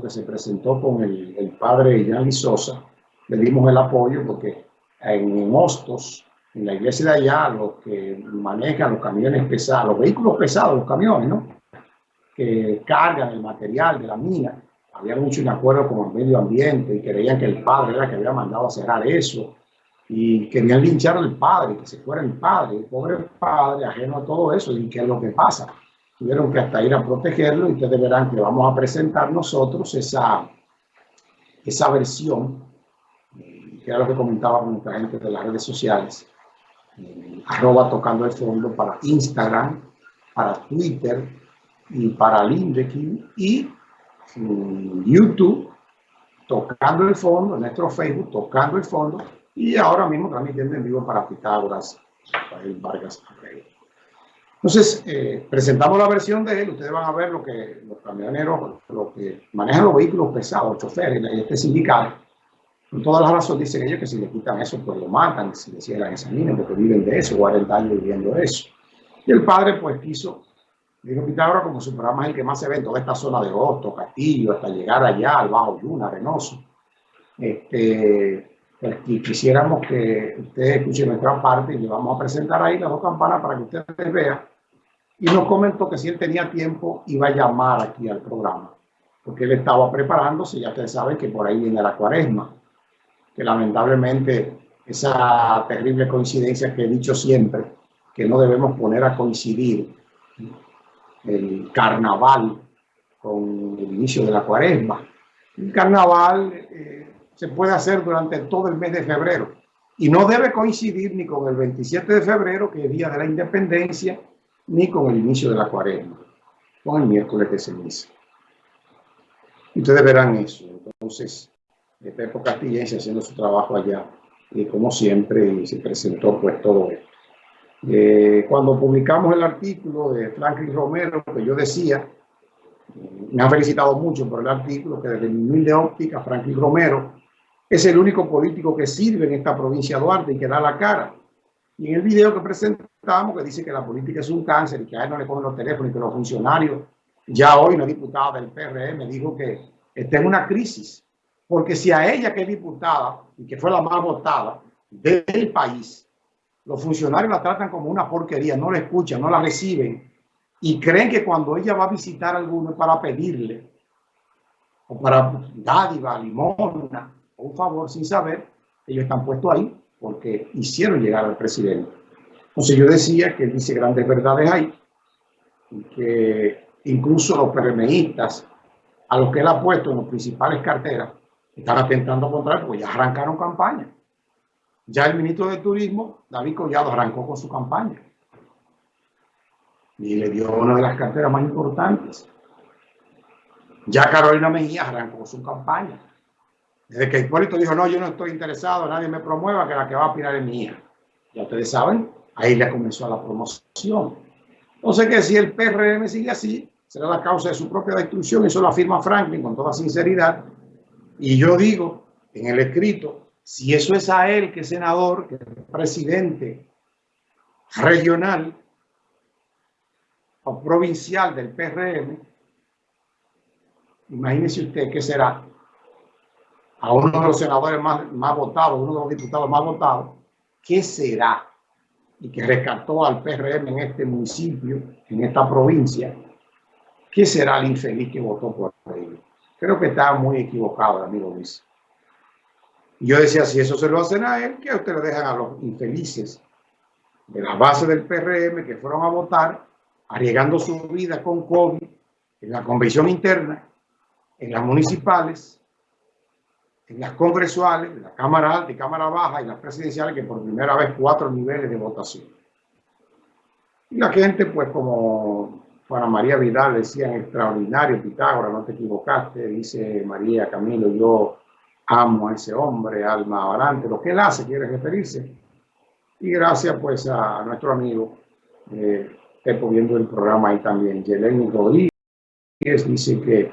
que se presentó con el, el padre Jan Sosa, le dimos el apoyo porque en Hostos, en la iglesia de allá, los que manejan los camiones pesados, los vehículos pesados, los camiones, ¿no? Que cargan el material de la mina, habían hecho un acuerdo con el medio ambiente y creían que el padre era el que había mandado a cerrar eso y querían linchar al padre, que se fuera el padre, el pobre padre, ajeno a todo eso, y qué es lo que pasa. Tuvieron que hasta ir a protegerlo y ustedes verán que vamos a presentar nosotros esa, esa versión, que era lo que comentaba con nuestra gente de las redes sociales, arroba tocando el fondo para Instagram, para Twitter y para LinkedIn y YouTube, tocando el fondo, nuestro Facebook, tocando el fondo y ahora mismo transmitiendo en vivo para Pitágoras, Rafael Vargas Entonces, eh, presentamos la versión de él. Ustedes van a ver lo que los camioneros, lo que manejan los vehículos pesados, choferes, este sindical, con todas las razones dicen ellos que si le quitan eso, pues lo matan, si le cierran esa mina, porque viven de eso, 40 años viviendo eso. Y el padre, pues, quiso, dijo Pitágoras, como su programa es el que más se ve en toda esta zona de Hosto, Castillo, hasta llegar allá al Bajo Yuna, Renoso. Este, y quisiéramos que ustedes escuchen nuestra parte y le vamos a presentar ahí las dos campanas para que ustedes vean. Y nos comentó que si él tenía tiempo iba a llamar aquí al programa, porque él estaba preparándose, ya ustedes saben que por ahí viene la cuaresma, que lamentablemente esa terrible coincidencia que he dicho siempre, que no debemos poner a coincidir el carnaval con el inicio de la cuaresma. El carnaval... Eh, se puede hacer durante todo el mes de febrero y no debe coincidir ni con el 27 de febrero, que es Día de la Independencia, ni con el inicio de la cuaresma, con el miércoles de ceniza. Ustedes verán eso. Entonces, Pepo Castillense haciendo su trabajo allá, y como siempre, se presentó pues todo esto. Eh, cuando publicamos el artículo de Franklin Romero, que yo decía, me han felicitado mucho por el artículo, que desde mi humilde óptica, Franklin Romero es el único político que sirve en esta provincia de Duarte y que da la cara. Y en el video que que dice que la política es un cáncer y que a él no le ponen los teléfonos y que los funcionarios, ya hoy una diputada del PRM dijo que está en una crisis. Porque si a ella que es diputada y que fue la más votada del país, los funcionarios la tratan como una porquería, no la escuchan, no la reciben y creen que cuando ella va a visitar a alguno para pedirle o para dádiva, limona, un favor sin saber, ellos están puestos ahí porque hicieron llegar al presidente. Entonces yo decía que dice grandes verdades ahí, y que incluso los PRMistas, a los que él ha puesto en las principales carteras, están atentando contra él, porque ya arrancaron campaña. Ya el ministro de Turismo, David Collado, arrancó con su campaña. Y le dio una de las carteras más importantes. Ya Carolina Mejía arrancó su campaña. Desde que Hipólito dijo, no, yo no estoy interesado, nadie me promueva, que la que va a opinar es mía. Ya ustedes saben, ahí le comenzó la promoción. Entonces que si el PRM sigue así, será la causa de su propia destrucción, eso lo afirma Franklin con toda sinceridad. Y yo digo en el escrito, si eso es a él, que es senador, que es presidente regional o provincial del PRM, imagínese usted qué será a uno de los senadores más, más votados, uno de los diputados más votados, ¿qué será? Y que rescató al PRM en este municipio, en esta provincia, ¿qué será el infeliz que votó por él? Creo que está muy equivocado, amigo Luis. Yo decía, si eso se lo hacen a él, que ustedes dejan a los infelices de la base del PRM que fueron a votar, arriesgando su vida con COVID en la convención interna, en las municipales, en las congresuales, la Cámara Alta y Cámara Baja y las presidenciales, que por primera vez cuatro niveles de votación. Y la gente, pues como Juana María Vidal decía extraordinario, Pitágoras, no te equivocaste, dice María Camilo, yo amo a ese hombre, alma adelante, lo que él hace, quiere referirse. Y gracias pues a nuestro amigo, eh, Pepo viendo el programa ahí también, Yeleni Rodríguez, dice que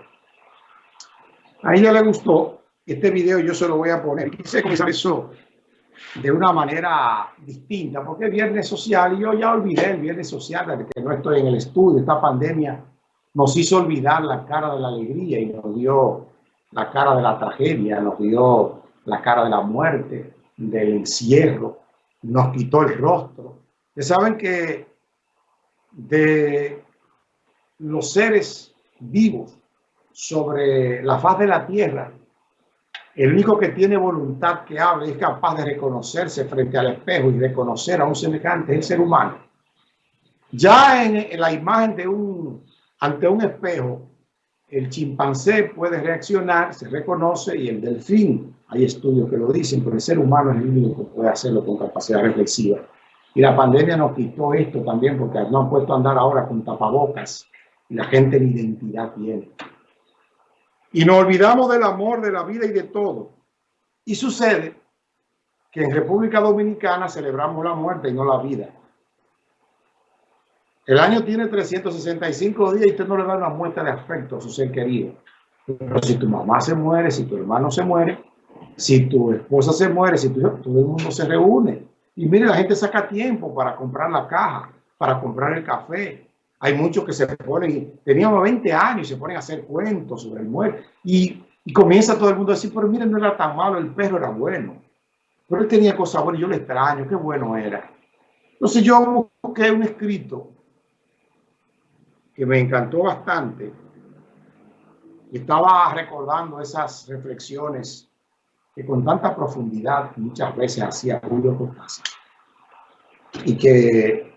a ella le gustó este video yo se lo voy a poner. Quise comenzar eso de una manera distinta, porque es viernes social y yo ya olvidé el viernes social que no estoy en el estudio. Esta pandemia nos hizo olvidar la cara de la alegría y nos dio la cara de la tragedia, nos dio la cara de la muerte, del encierro, nos quitó el rostro. Ustedes saben que de los seres vivos sobre la faz de la tierra, el único que tiene voluntad que hable es capaz de reconocerse frente al espejo y reconocer a un semejante el ser humano. Ya en, la imagen de un, ante un espejo, el chimpancé puede reaccionar, se reconoce y el delfín, hay estudios que lo dicen, pero el ser humano es el único que puede hacerlo con capacidad reflexiva. Y la pandemia nos quitó esto también porque no han puesto a andar ahora con tapabocas y la gente ni identidad tiene. Y nos olvidamos del amor, de la vida y de todo. Y sucede que en República Dominicana celebramos la muerte y no la vida. El año tiene 365 días y usted no le da una muestra de afecto a su ser querido. Pero si tu mamá se muere, si tu hermano se muere, si tu esposa se muere, si tu, todo el mundo se reúne. Y mire, la gente saca tiempo para comprar la caja, para comprar el café, hay muchos que se ponen, teníamos 20 años y se ponen a hacer cuentos sobre el muerto. Y, comienza todo el mundo a decir, pero miren, no era tan malo, el perro era bueno. Pero él tenía cosas buenas, yo le extraño, qué bueno era. Entonces yo busqué un escrito que me encantó bastante. Y estaba recordando esas reflexiones que con tanta profundidad muchas veces hacía Julio Cortázar. Y que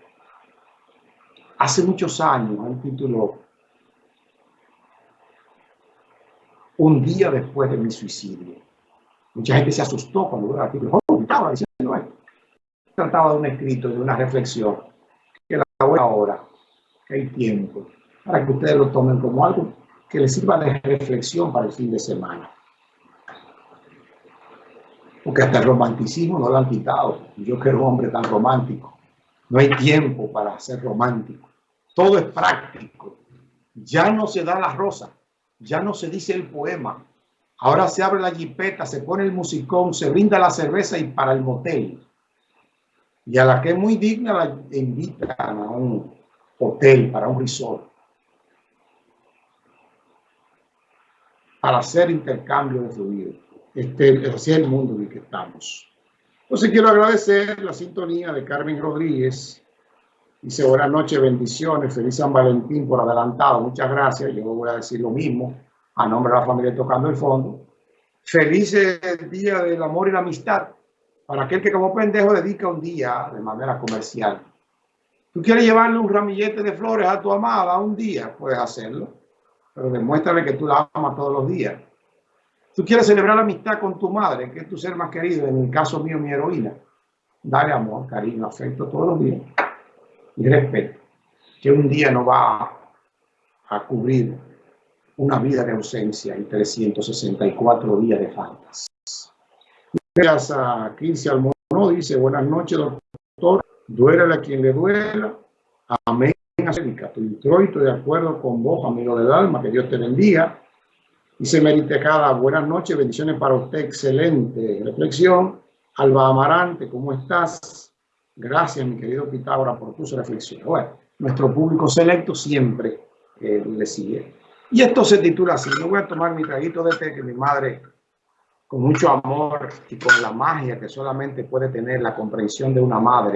hace muchos años, un título Un día después de mi suicidio. Mucha gente se asustó cuando vio el artículo. Trataba de un escrito, de una reflexión, que la voy ahora, que hay tiempo, para que ustedes lo tomen como algo que les sirva de reflexión para el fin de semana. Porque hasta el romanticismo no lo han quitado. Yo que era un hombre tan romántico. No hay tiempo para ser romántico. Todo es práctico. Ya no se da la rosa, ya no se dice el poema. Ahora se abre la jipeta, se pone el musicón, se brinda la cerveza y para el motel. Y a la que es muy digna la invitan a un hotel, para un resort. Para hacer intercambio de fluidos. Este, es el mundo en el que estamos. Entonces quiero agradecer la sintonía de Carmen Rodríguez, Dice, buenas noches, bendiciones, feliz San Valentín por adelantado, muchas gracias. Yo voy a decir lo mismo a nombre de la familia Tocando el Fondo. Feliz Día del Amor y la Amistad para aquel que como pendejo dedica un día de manera comercial. Tú quieres llevarle un ramillete de flores a tu amada un día, puedes hacerlo, pero demuéstrale que tú la amas todos los días. Tú quieres celebrar la amistad con tu madre, que es tu ser más querido, en el caso mío, mi heroína. Dale amor, cariño, afecto todos los días y respeto, que un día no va a cubrir una vida de ausencia y 364 días de faltas. Gracias a 15 Almono, dice, buenas noches, doctor, duele a quien le duela, amén, Angélica, tu introito de acuerdo con vos, amigo del alma, que Dios te bendiga. Dice Meritecada, buenas noches, bendiciones para usted, excelente reflexión. Alba Amarante, ¿cómo estás? Gracias, mi querido Pitágoras, por tus reflexiones. Bueno, nuestro público selecto siempre eh, le sigue. Y esto se titula así. Yo voy a tomar mi traguito de té que mi madre, con mucho amor y con la magia que solamente puede tener la comprensión de una madre,